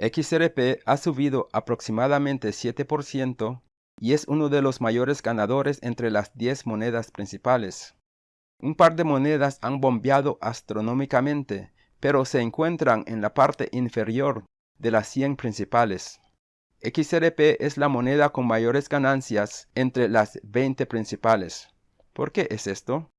XRP ha subido aproximadamente 7% y es uno de los mayores ganadores entre las 10 monedas principales. Un par de monedas han bombeado astronómicamente, pero se encuentran en la parte inferior de las 100 principales. XRP es la moneda con mayores ganancias entre las 20 principales. ¿Por qué es esto?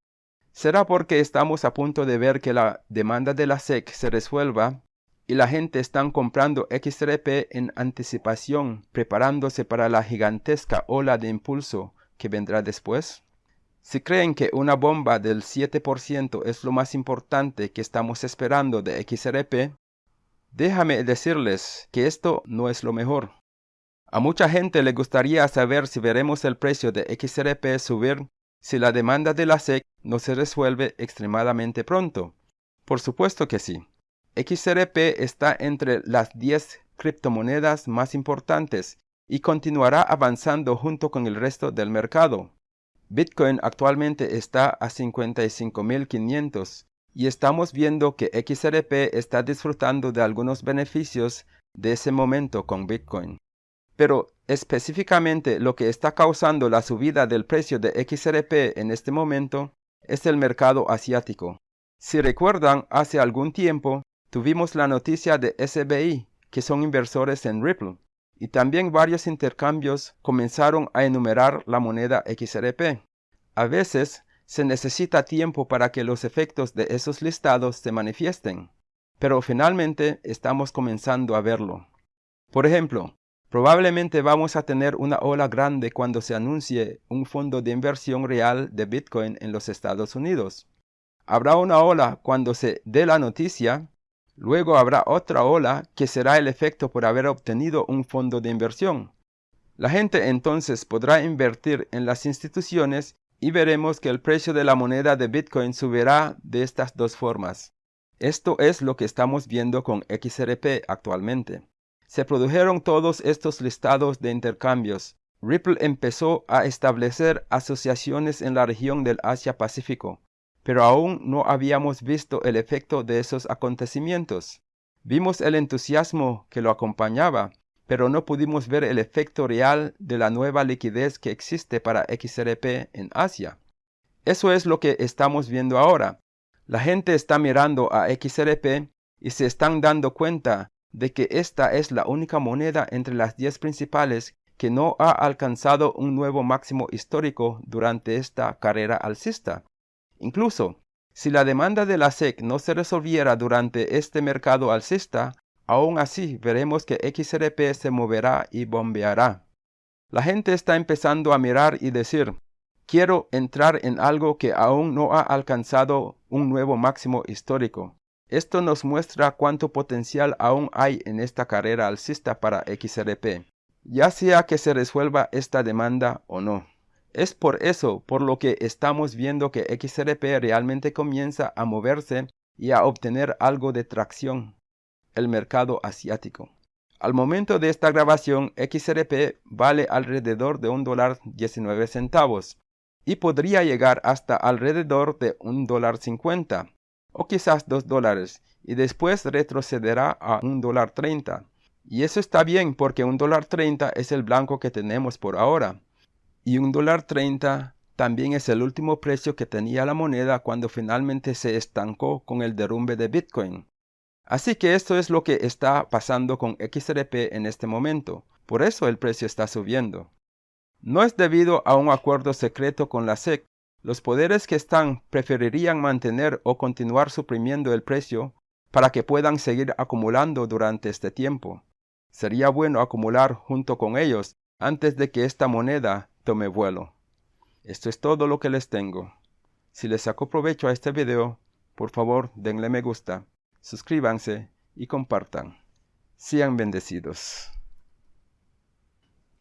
¿Será porque estamos a punto de ver que la demanda de la SEC se resuelva y la gente está comprando XRP en anticipación, preparándose para la gigantesca ola de impulso que vendrá después? Si creen que una bomba del 7% es lo más importante que estamos esperando de XRP, déjame decirles que esto no es lo mejor. A mucha gente le gustaría saber si veremos el precio de XRP subir si la demanda de la SEC no se resuelve extremadamente pronto. Por supuesto que sí. XRP está entre las 10 criptomonedas más importantes y continuará avanzando junto con el resto del mercado. Bitcoin actualmente está a 55.500 y estamos viendo que XRP está disfrutando de algunos beneficios de ese momento con Bitcoin. Pero específicamente lo que está causando la subida del precio de XRP en este momento es el mercado asiático. Si recuerdan, hace algún tiempo tuvimos la noticia de SBI, que son inversores en Ripple, y también varios intercambios comenzaron a enumerar la moneda XRP. A veces se necesita tiempo para que los efectos de esos listados se manifiesten, pero finalmente estamos comenzando a verlo. Por ejemplo, probablemente vamos a tener una ola grande cuando se anuncie un fondo de inversión real de Bitcoin en los Estados Unidos. Habrá una ola cuando se dé la noticia Luego habrá otra ola que será el efecto por haber obtenido un fondo de inversión. La gente entonces podrá invertir en las instituciones y veremos que el precio de la moneda de Bitcoin subirá de estas dos formas. Esto es lo que estamos viendo con XRP actualmente. Se produjeron todos estos listados de intercambios. Ripple empezó a establecer asociaciones en la región del Asia-Pacífico pero aún no habíamos visto el efecto de esos acontecimientos. Vimos el entusiasmo que lo acompañaba, pero no pudimos ver el efecto real de la nueva liquidez que existe para XRP en Asia. Eso es lo que estamos viendo ahora. La gente está mirando a XRP y se están dando cuenta de que esta es la única moneda entre las 10 principales que no ha alcanzado un nuevo máximo histórico durante esta carrera alcista. Incluso, si la demanda de la SEC no se resolviera durante este mercado alcista, aún así veremos que XRP se moverá y bombeará. La gente está empezando a mirar y decir, quiero entrar en algo que aún no ha alcanzado un nuevo máximo histórico. Esto nos muestra cuánto potencial aún hay en esta carrera alcista para XRP, ya sea que se resuelva esta demanda o no. Es por eso por lo que estamos viendo que XRP realmente comienza a moverse y a obtener algo de tracción, el mercado asiático. Al momento de esta grabación, XRP vale alrededor de un dólar 19 centavos y podría llegar hasta alrededor de un dólar 50 o quizás dos dólares y después retrocederá a un dólar 30. Y eso está bien porque un dólar 30 es el blanco que tenemos por ahora y un dólar 30 también es el último precio que tenía la moneda cuando finalmente se estancó con el derrumbe de Bitcoin. Así que esto es lo que está pasando con XRP en este momento. Por eso el precio está subiendo. No es debido a un acuerdo secreto con la SEC. Los poderes que están preferirían mantener o continuar suprimiendo el precio para que puedan seguir acumulando durante este tiempo. Sería bueno acumular junto con ellos antes de que esta moneda tome vuelo. Esto es todo lo que les tengo. Si les sacó provecho a este video, por favor denle me gusta, suscríbanse y compartan. Sean bendecidos.